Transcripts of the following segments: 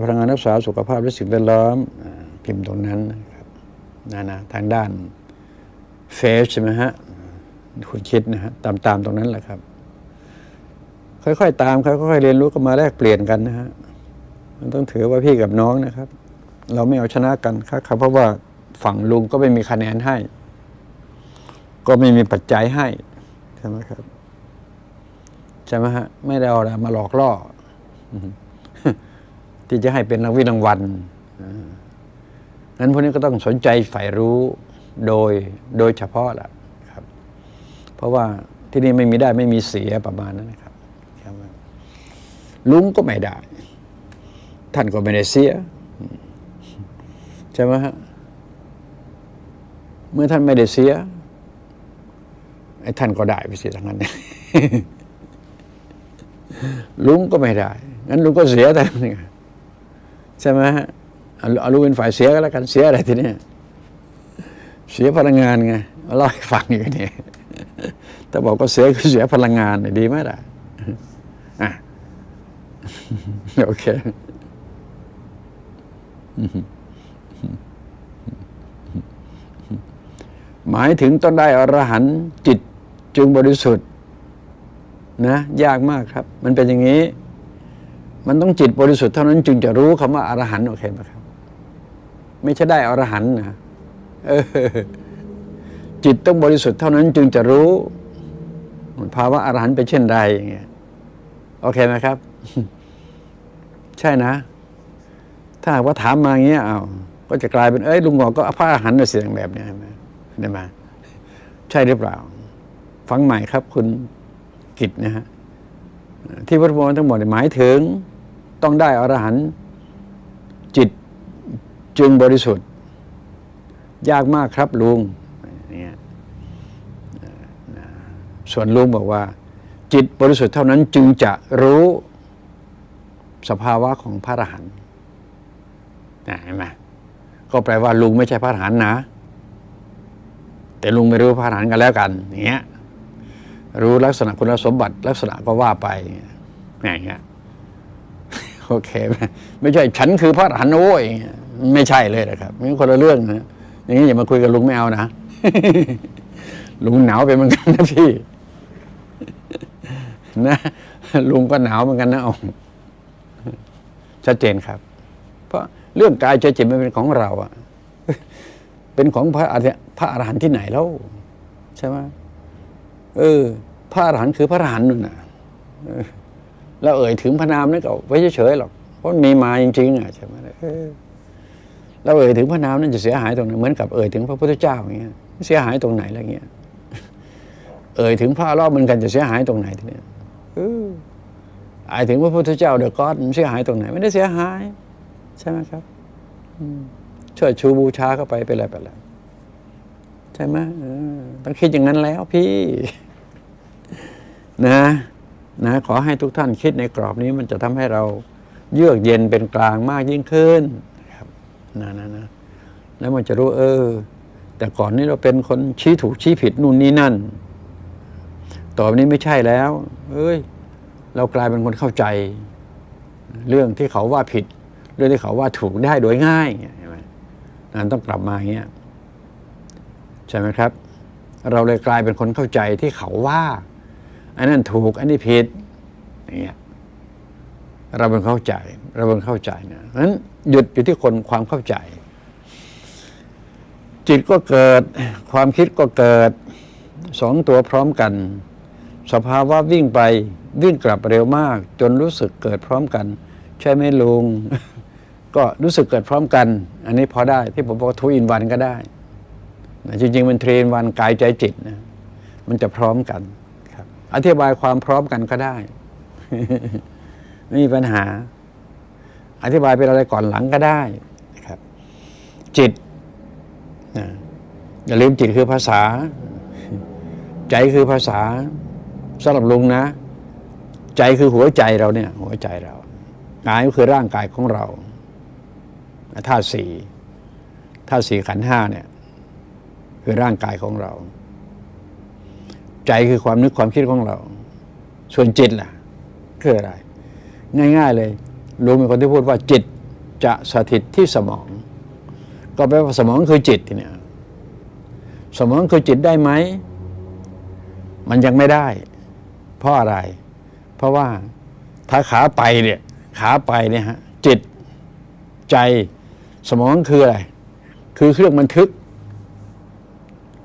พลังงานรักษาสุขภาพและสิ่งแวดล้อมพิมพ์ตรงนั้นนะครับนะนะทางด้านเฟซใช่ไหมฮะคุณคิดนะฮะตามตามตรงนั้นแหละครับ ค่อยๆตามครับค่อยๆเรียนรู้ก็มาแลกเปลี่ยนกันนะฮะมันต้องถือว่าพี่กับน้องนะครับ เราไม่เอาชนะกันครับเพราะว่าฝั่งลุงก็ไม่มีคะแนนให้ ก็ไม่มีปัจจัยให้ใช่ไหมครับใช่ไหมฮะไม่ได้เอาอะไรมาหลอกล่อ ที่จะให้เป็นรางวิรางวัลอ่างั้นพวกนี้ก็ต้องสนใจใฝ่รู้โดยโดยเฉพาะล่ะครับ เพราะว่าที่นี่ไม่มีได้ไม่มีเสียประมาณนั้นนะครับ ลุงก็ไม่ได้ ท่านก็ไม่ได้เสีย ใช่ไหมฮะเมื่อท่านไม่ได้เสียไอ้ท่านก็ได้ไปเสียทั้งนั้นลุงก็ไม่ได้งั้นลุงก็เสียแต่นี่ ใช่ไหมฮะเอาเอาลุงเป็นฝ่ายเสียก็แล้วกันเสียอะไรทีเนี้ยเสียพลังงานไงเอาเล่าให้ฟังอยู่เนี่ยแต่บอกก็เสียคือเสียพลังงานเนี่ยดีไหมล่ะอะโอเคหมายถึงต้องได้อรหันต์จิตจึงบริสุทธิ์นะ ยากมากครับ มันเป็นอย่างนี้ มันต้องจิตบริสุทธิ์เท่านั้นจึงจะรู้คำว่าอรหันต์โอเคไหมครับ ไม่ใช่ได้อรหันต์นะจิตต้องบริสุทธิ์เท่านั้นจึงจะรู้ ภาวะอรหันต์เป็นเช่นไรอย่างเงี้ยโอเคไหมครับ ใช่นะ ถ้าหากว่าถามมาอย่างเงี้ยเอ้าก็จะกลายเป็นเอ้ยลุงหงอก็พระอรหันต์เสียงแบบเนี้ยใช่ไหมได้ไหมใช่หรือเปล่า ฟังใหม่ครับคุณกิจนะฮะที่พระพุทธมนต์ทั้งหมดหมายถึง ต้องได้อรหันต์จิตจึงบริสุทธิ์ ยากมากครับลุงเนี่ยส่วนลุงบอกว่า จิตบริสุทธิ์เท่านั้นจึงจะรู้สภาวะของพระอรหันต์นะเห็นไหมก็แปลว่าลุงไม่ใช่พระอรหันต์นะ แต่ลุงไม่รู้พระอรหันต์กันแล้วกันอย่างเงี้ยรู้ลักษณะคุณสมบัติลักษณะก็ว่าไปอย่างเงี้ย โอเคไหมไม่ใช่ฉันคือพระอรหันต์โอ้ยไม่ใช่เลยนะครับนี่คนละเรื่องนะอย่างนี้อย่ามาคุยกับลุงไม่เอานะลุงหนาวไปเหมือนกันนะพี่นะลุงก็หนาวเหมือนกันนะอาชัดเจนครับ เพราะเรื่องกายใจจิตมันเป็นของเราอะเป็นของพระอรหันพระอรหันต์ที่ไหนแล้วใช่ไหมเออ พระอรหันต์คือพระอรหันต์นู่นน่ะ แล้วเอ่ยถึงพระนามนั่นก็ไว้เฉยๆหรอกเพราะมันมีมาจริงๆอะใช่ไหมเออเราเอ่ยถึงพระนามนั่นจะเสียหายตรงไหนเหมือนกับเอ่ยถึงพระพุทธเจ้าอย่างเงี้ยเสียหายตรงไหนอะไรเงี้ยเอ่ยถึงพระรอบเหมือนกันจะเสียหายตรงไหนทีเนี้ยเอออายถึงพระพุทธเจ้าเดอะก็อดมันเสียหายตรงไหน ไม่ได้เสียหาย ใช่ไหมครับช่วยชูบูชาเข้าไปเป็นอะไรไปแล้วใช่ไหมต้องคิดอย่างนั้นแล้วพี่ นะ นะขอให้ทุกท่านคิดในกรอบนี้มันจะทำให้เราเยือกเย็นเป็นกลางมากยิ่งขึ้นครับนะนะนะแล้วมันจะรู้เออ แต่ก่อนนี้เราเป็นคนชี้ถูกชี้ผิดนู่นนี่นั่น ต่อไปนี้ไม่ใช่แล้ว เอ้ย เรากลายเป็นคนเข้าใจ เรื่องที่เขาว่าผิด เรื่องที่เขาว่าถูกได้โดยง่ายเห็นไหมนั่นต้องกลับมาอย่างเงี้ยใช่ไหมครับ เราเลยกลายเป็นคนเข้าใจที่เขาว่า อันนั้นถูกอันนี้ผิดอย่างเงี้ยเราเป็นเข้าใจเราเป็นเข้าใจนะเพราะนั้นหยุดอยู่ที่คนความเข้าใจ จิตก็เกิด ความคิดก็เกิดสองตัวพร้อมกัน สภาวะวิ่งไปวิ่งกลับเร็วมาก จนรู้สึกเกิดพร้อมกัน ใช่ไหมลุง ก็รู้สึกเกิดพร้อมกัน อันนี้พอได้ที่ผมบอกทูอินวันก็ได้จริงๆมันเทรนวันกายใจจิตนะมันจะพร้อมกัน อธิบายความพร้อมกันก็ได้ ไม่มีปัญหา อธิบายเป็นอะไรก่อนหลังก็ได้นะครับ จิตนะอย่าลืมจิตคือภาษา ใจคือภาษาสำหรับลุงนะ ใจคือหัวใจเราเนี่ย หัวใจเรากายก็คือร่างกายของเราธาตุสี่ธาตุสี่ขันห้าเนี่ย คือร่างกายของเรา ใจคือความนึกความคิดของเรา ส่วนจิตล่ะคืออะไร ง่าย ๆเลยลุงเป็นคนที่พูดว่าจิตจะสถิตที่สมอง ก็แปลว่าสมองคือจิตทีเนี่ยสมองคือจิตได้ไหม มันยังไม่ได้ เพราะอะไร เพราะว่าถ้าขาไปเนี่ยขาไปเนี่ยฮะจิตใจสมองคืออะไร คือเครื่องบันทึก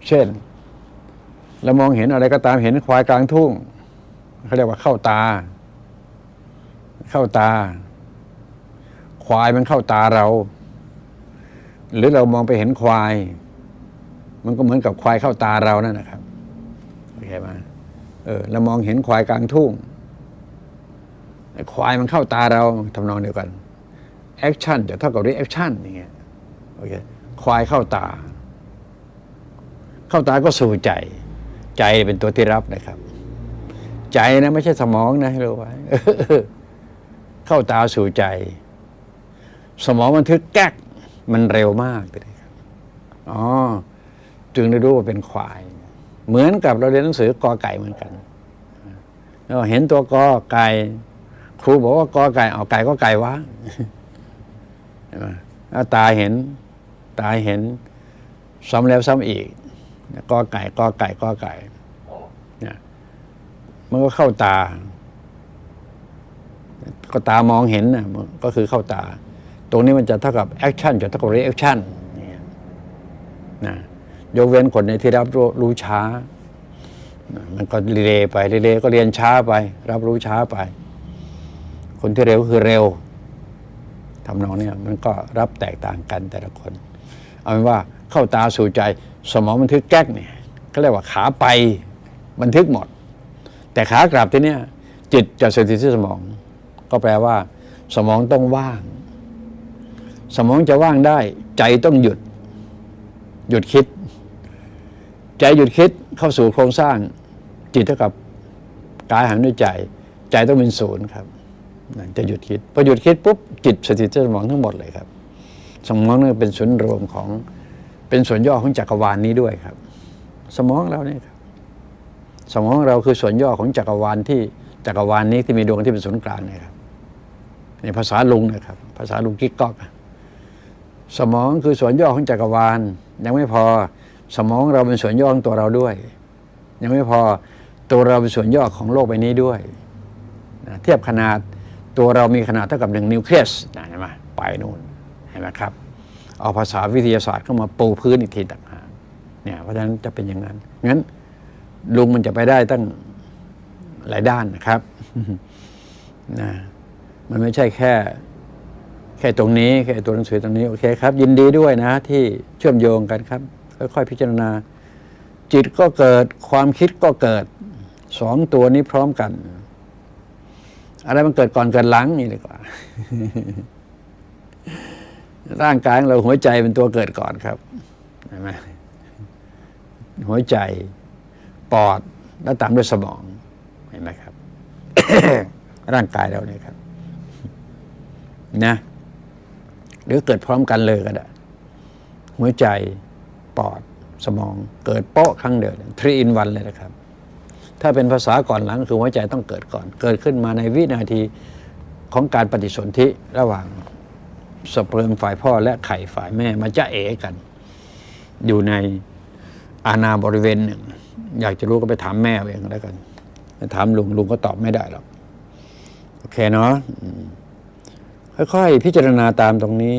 เช่น เรามองเห็นอะไรก็ตามเห็นควายกลางทุ่งเขาเรียกว่าเข้าตา เข้าตา ควายมันเข้าตาเรา หรือเรามองไปเห็นควาย มันก็เหมือนกับควายเข้าตาเรานั่นนะครับโอเคไหมเออเรามองเห็นควายกลางทุ่งควายมันเข้าตาเราทำนองเดียวกัน action จะเท่ากับ reaction อย่างเงี้ยโอเคควายเข้าตา เข้าตาก็สู่ใจ ใจเป็นตัวที่รับนะครับ ใจนะไม่ใช่สมองนะให้รู้ไว้เข้าตาสู่ใจ สมองบันทึกแก๊กมันเร็วมากเลยครับอ๋อจึงได้รู้ว่าเป็นควาย เหมือนกับเราเรียนหนังสือกอไก่เหมือนกันเราเห็นตัวกอไก่ครูบอกว่ากอไก่เอาไก่ก็ไก่วะตาเห็น ตาเห็นซ้ำแล้วซ้ำอีก กอไก่กอไก่กอไก่เนี่ยมันก็เข้าตา ก็ตามองเห็นนะมันก็คือเข้าตา ตรงนี้มันจะเท่ากับ action จะเท่ากับ reaction นะยกเว้นคนในที่รับรู้ช้า มันก็รีเลย์ไปรีเลย์ก็เรียนช้าไป รับรู้ช้าไป คนที่เร็วคือเร็วทำนองเนี้ยมันก็รับแตกต่างกันแต่ละคน เอาเป็นว่าเข้าตาสู่ใจ สมองบันทึกแก๊กเนี่ยก็เรียกว่าขาไปบันทึกหมด แต่ขากลับที่เนี้ยจิตจะสถิตที่สมอง ก็แปลว่า สมองต้องว่าง สมองจะว่างได้ ใจต้องหยุด หยุดคิด ใจหยุดคิดเข้าสู่โครงสร้าง จิตเท่ากับกายหันด้วยใจ ใจต้องเป็นศูนย์ครับจะหยุดคิดพอหยุดคิดปุ๊บจิตสถิตที่สมองทั้งหมดเลยครับ สมองนี่เป็นศูนย์รวมของ เป็นส่วนย่อของจักรวาลนี้ด้วยครับ สมองเราเนี่ยครับสมองเราคือส่วนย่อของจักรวาลที่จักรวาลนี้ที่มีดวงที่เป็นศูนย์กลางเนี่ยครับในภาษาลุงนะครับ ภาษาลุงกิ๊กก๊อกสมองคือส่วนย่อของจักรวาล ยังไม่พอสมองเราเป็นส่วนย่อของตัวเราด้วย ยังไม่พอตัวเราเป็นส่วนย่อของโลกใบนี้ด้วยนะเทียบขนาดตัวเรามีขนาดเท่ากับหนึ่งนิวเคลียสนะเห็นไหมไปนู่นเห็นไหมครับ เอาภาษาวิทยาศาสตร์เข้ามาปูพื้นอีกทีต่างหากเนี่ยเพราะฉะนั้นจะเป็นอย่างนั้นงั้นลุงมันจะไปได้ตั้งหลายด้านนะครับนะมันไม่ใช่แค่ แค่ตรงนี้ แค่ตัวหนังสือตรงนี้โอเคครับ ยินดีด้วยนะ ที่เชื่อมโยงกันครับ ค่อยๆพิจารณา จิตก็เกิดความคิดก็เกิดสองตัวนี้พร้อมกัน อะไรมันเกิดก่อนเกิดหลังนี่ดีกว่า ร่างกายของเราหัวใจเป็นตัวเกิดก่อนครับเห็นไหมหัวใจปอดแล้วตามด้วยสมองเห็นไหมครับ ร่างกายเราเนี่ยครับ นะ หรือเกิดพร้อมกันเลยก็ได้หัวใจปอดสมอง เกิดโป๊ะครั้งเดียวทรีอินวันเลยนะครับ ถ้าเป็นภาษาก่อนหลังคือหัวใจต้องเกิดก่อน เกิดขึ้นมาในวินาทีของการปฏิสนธิระหว่าง สเปิร์มฝ่ายพ่อและไข่ฝ่ายแม่มาจะเอกัน อยู่ในอาณาบริเวณหนึ่ง อยากจะรู้ก็ไปถามแม่เองแล้วกันถามลุงลุงก็ตอบไม่ได้หรอกโอเคเนาะอืมค่อยๆพิจารณาตามตรงนี้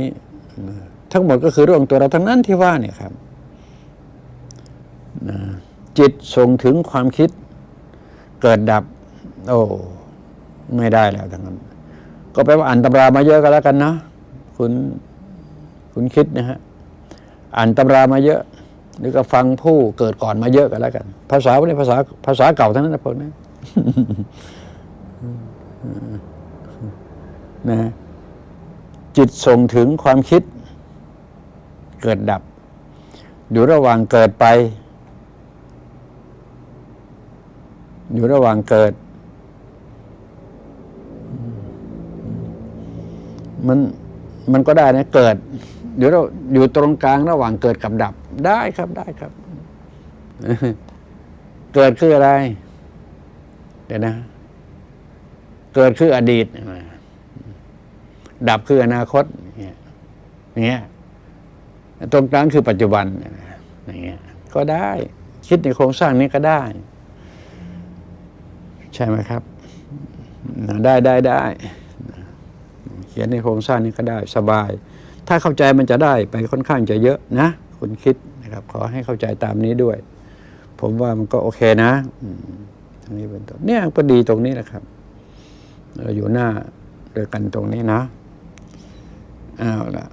ทั้งหมดก็คือเรื่องตัวเราทั้งนั้นที่ว่าเนี่ยครับจิตส่งถึงความคิดเกิดดับ โอ้ ไม่ได้แล้วทั้งนั้น ก็แปลว่าอ่านตำรามาเยอะก็แล้วกันนะ คุณคุณคิดนะฮะอ่านตำรามาเยอะ หรือก็ฟังผู้เกิดก่อนมาเยอะก็แล้วกัน ภาษาพวกนี้ภาษาภาษาเก่าทั้งนั้นนะพวกนี้นะจิตส่งถึงความคิด เกิดดับ อยู่ระหว่างเกิดไป อยู่ระหว่างเกิด มัน มันก็ได้นะเกิดเดี๋ยวเราอยู่ตรงกลางระหว่างเกิดกับดับได้ครับได้ครับ เกิดคืออะไร เดี๋ยวนะ เกิดคืออดีต ดับคืออนาคตเนี่ยอย่างเงี้ยตรงกลางคือปัจจุบันอย่างเงี้ยก็ได้ คิดในโครงสร้างนี้ก็ได้ ใช่ไหมครับ ได้ได้ได้ ขียนในโครงสร้างนี้ก็ได้สบาย ถ้าเข้าใจมันจะได้ไปค่อนข้างจะเยอะนะ คุณคิดนะครับ ขอให้เข้าใจตามนี้ด้วย ผมว่ามันก็โอเคนะอืมตรงนี้เป็นต้นเนี่ยก็ดีตรงนี้แหละครับเราอยู่หน้าด้วยกันตรงนี้นะเอาละ